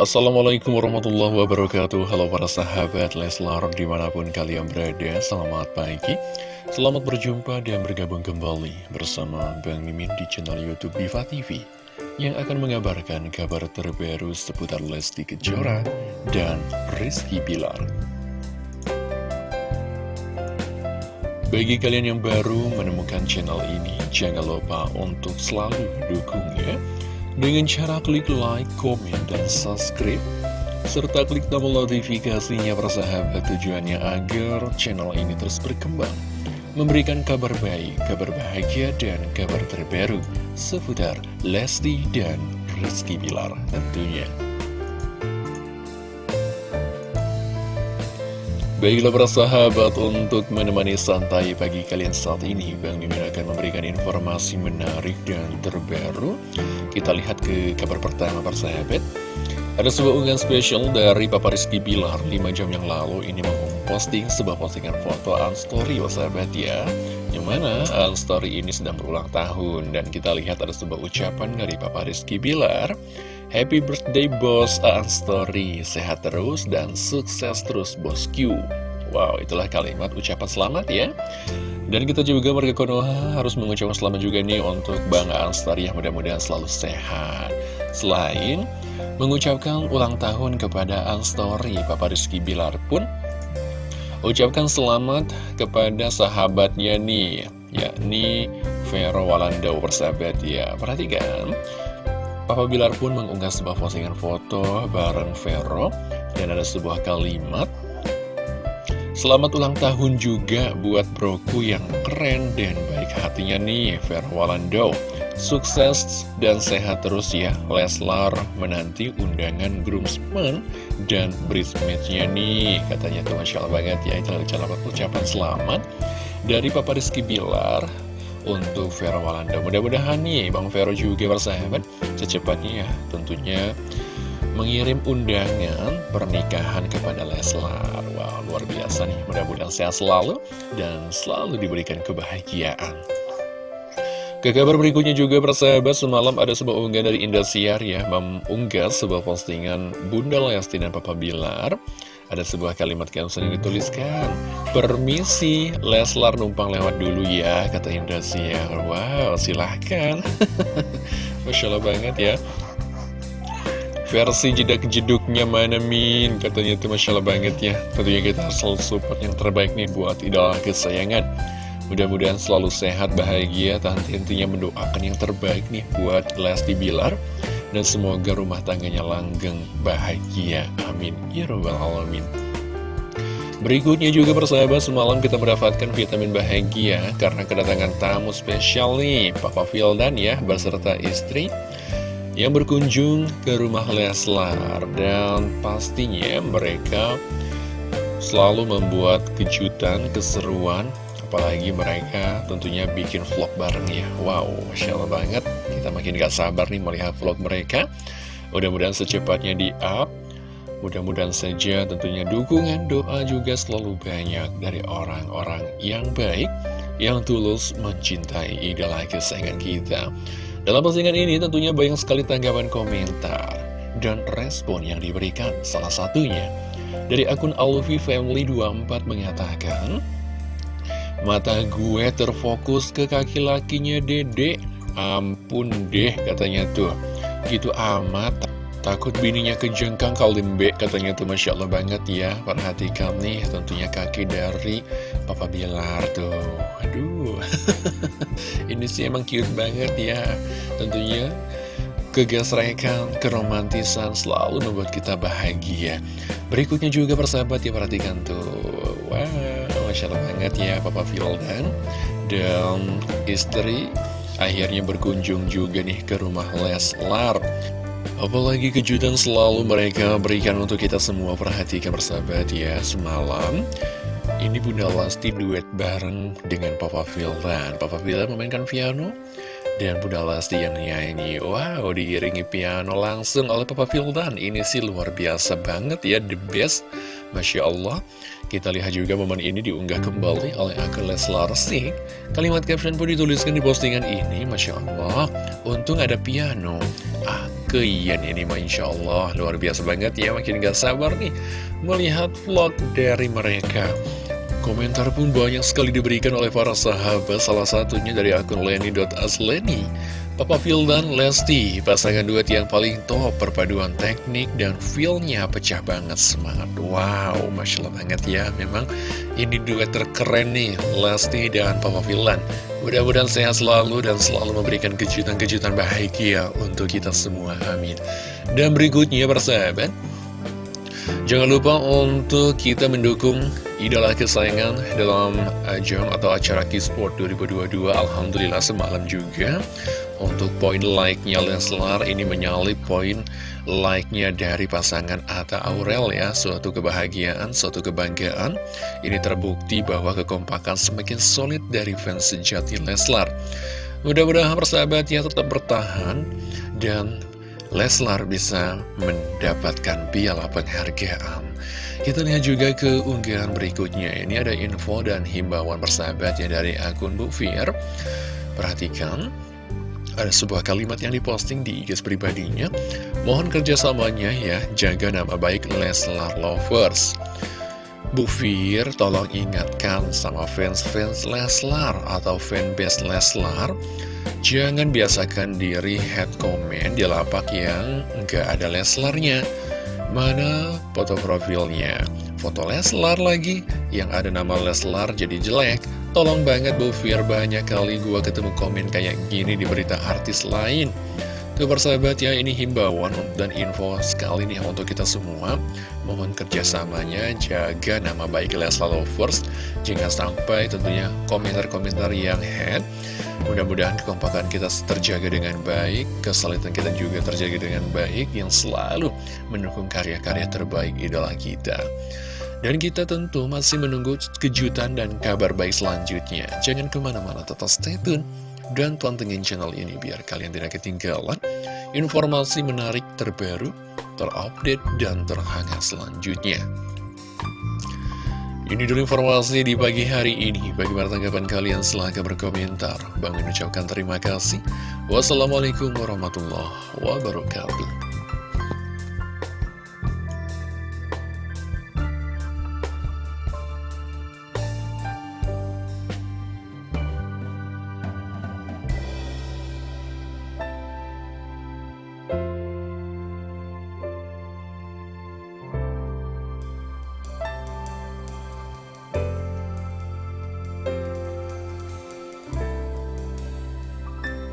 Assalamualaikum warahmatullahi wabarakatuh. Halo para sahabat Leslar di mana pun kalian berada Selamat pagi. Selamat berjumpa dan bergabung kembali Bersama Bang Mimin di channel Youtube Diva TV Yang akan mengabarkan kabar terbaru seputar Lesti Kejora Dan Rizky Bilar. Bagi kalian yang baru menemukan channel ini Jangan lupa untuk selalu dukungnya dengan cara klik like, komen, dan subscribe. Serta klik tombol notifikasinya persahabat tujuannya agar channel ini terus berkembang. Memberikan kabar baik, kabar bahagia, dan kabar terbaru seputar Lesti dan Rizky Bilar tentunya. Baiklah para sahabat untuk menemani santai pagi kalian saat ini Bang Mimin akan memberikan informasi menarik dan terbaru Kita lihat ke kabar pertama para sahabat Ada sebuah unggahan spesial dari Papa Rizky Bilar. 5 jam yang lalu Ini memposting sebuah postingan foto Unstory para sahabat ya. Yang mana Unstory ini sedang berulang tahun. Dan kita lihat ada sebuah ucapan dari Papa Rizky Bilar. Happy birthday bos Aan Story Sehat terus dan sukses terus bosku Wow itulah kalimat ucapan selamat ya. Dan kita juga warga Konoha harus mengucapkan selamat juga nih Untuk Bang Aan Story yang mudah-mudahan selalu sehat. Selain mengucapkan ulang tahun kepada Aan Story Papa Rizky Bilar pun Ucapkan selamat kepada sahabatnya nih Yakni Vero Walanda persahabat ya. Perhatikan Papa Bilar pun mengunggah sebuah postingan foto bareng Vero dan ada sebuah kalimat Selamat ulang tahun juga buat broku yang keren dan baik hatinya nih Vero Walando Sukses dan sehat terus ya Leslar menanti undangan groomsmen dan bridesmaidnya nih Katanya tuh Masya Allah banget ya Itu adalah ucapan selamat dari Papa Rizky Bilar untuk Vero Walanda. Mudah-mudahan nih Bang Vero juga bersahabat secepatnya ya tentunya mengirim undangan pernikahan kepada Leslar. Wow, luar biasa nih. Mudah-mudahan sehat selalu dan selalu diberikan kebahagiaan. Ke kabar berikutnya juga persahabat semalam ada sebuah unggahan dari Indosiar ya Mengunggah sebuah postingan Bunda Lesti dan Papa Bilar Ada sebuah kalimat caption yang dituliskan Permisi Leslar numpang lewat dulu ya kata Indosiar Wow silahkan Masya Allah banget ya Versi jedak jeduknya mana Min Katanya itu Masya Allah banget ya Tentunya kita selalu support yang terbaik nih buat idola kesayangan Mudah-mudahan selalu sehat, bahagia, dan tentunya mendoakan yang terbaik nih buat Lesti Bilar. Dan semoga rumah tangganya langgeng, bahagia. Amin. Ya Rabbal Alamin. Berikutnya juga persahabat, semalam kita mendapatkan vitamin bahagia karena kedatangan tamu spesial nih, Papa Vildan ya, beserta istri yang berkunjung ke rumah Leslar. Dan pastinya mereka selalu membuat kejutan, keseruan, apalagi mereka tentunya bikin vlog bareng ya. Wow, Masya Allah banget. Kita makin gak sabar nih melihat vlog mereka. Mudah-mudahan secepatnya di up mudah-mudahan saja tentunya dukungan doa juga selalu banyak dari orang-orang yang baik yang tulus mencintai idola kesayangan kita dalam postingan ini tentunya banyak sekali tanggapan komentar dan respon yang diberikan. Salah satunya dari akun Alfi Family 24 mengatakan Mata gue terfokus ke kaki lakinya dede. Ampun deh katanya tuh. Gitu amat Takut bininya kejengkang kalimbe katanya tuh. Masya Allah banget ya Perhatikan nih tentunya kaki dari Papa Bilar tuh. Aduh Ini sih emang cute banget ya. Tentunya kegesrekan, keromantisan selalu membuat kita bahagia. Berikutnya juga persahabat ya perhatikan tuh. Wow Masya Allah banget ya Papa Vildan Dan istri akhirnya berkunjung juga nih ke rumah Leslar. Apalagi kejutan selalu mereka berikan untuk kita semua. Perhatikan bersahabat ya Semalam ini Bunda Lesti duet bareng dengan Papa Vildan Papa Vildan memainkan piano dan Bunda Lesti yang nyanyi. Wow diiringi piano langsung oleh Papa Vildan Ini sih luar biasa banget ya The best. Masya Allah. Kita lihat juga momen ini diunggah kembali oleh akun Leslar Kalimat caption pun dituliskan di postingan ini. Masya Allah. Untung ada piano Keian ini Masya Allah Luar biasa banget ya Makin gak sabar nih Melihat vlog dari mereka Komentar pun banyak sekali diberikan oleh para sahabat Salah satunya dari akun Leni.asleni Papa Phil dan Lesti, pasangan duet yang paling top, perpaduan teknik dan feelnya pecah banget semangat. Wow, Masya Allah banget ya, memang ini duet terkeren nih, Lesti dan Papa Philan. Mudah-mudahan sehat selalu dan selalu memberikan kejutan-kejutan bahagia untuk kita semua, amin. Dan berikutnya persahabat, Jangan lupa untuk kita mendukung idola kesayangan dalam ajang atau acara Kisport 2022 Alhamdulillah semalam juga. Untuk poin like-nya Leslar ini menyalip poin like-nya dari pasangan Atta Aurel ya. Suatu kebahagiaan, suatu kebanggaan. Ini terbukti bahwa kekompakan semakin solid dari fans sejati Leslar. Mudah-mudahan persahabatnya tetap bertahan dan Leslar bisa mendapatkan piala penghargaan. Kita lihat juga ke unggahan berikutnya. Ini ada info dan himbauan persahabatnya dari akun Bu Fir. Perhatikan, ada sebuah kalimat yang diposting di IG pribadinya. Mohon kerjasamanya ya, jaga nama baik Leslar Lovers. Bu Fir, tolong ingatkan sama fans-fans Leslar atau fanbase Leslar Jangan biasakan diri head comment di lapak yang nggak ada Leslarnya. Mana foto profilnya? Foto Leslar lagi, yang ada nama Leslar jadi jelek. Tolong banget Bu Fir, banyak kali gua ketemu komen kayak gini di berita artis lain. Tuh persahabat ya, ini himbauan dan info sekali nih untuk kita semua. Mohon kerjasamanya, jaga nama baik Leslar Lovers. Jangan sampai tentunya komentar-komentar yang head Mudah-mudahan kekompakan kita terjaga dengan baik, kesalitan kita juga terjaga dengan baik, yang selalu mendukung karya-karya terbaik idola kita. Dan kita tentu masih menunggu kejutan dan kabar baik selanjutnya. Jangan ke mana-mana, tetap stay tune. Dan pantengin channel ini biar kalian tidak ketinggalan informasi menarik terbaru, terupdate, dan terhangat selanjutnya. Ini dulu informasi di pagi hari ini. Bagaimana tanggapan kalian? Silahkan berkomentar. Bang ucapkan terima kasih. Wassalamualaikum warahmatullahi wabarakatuh.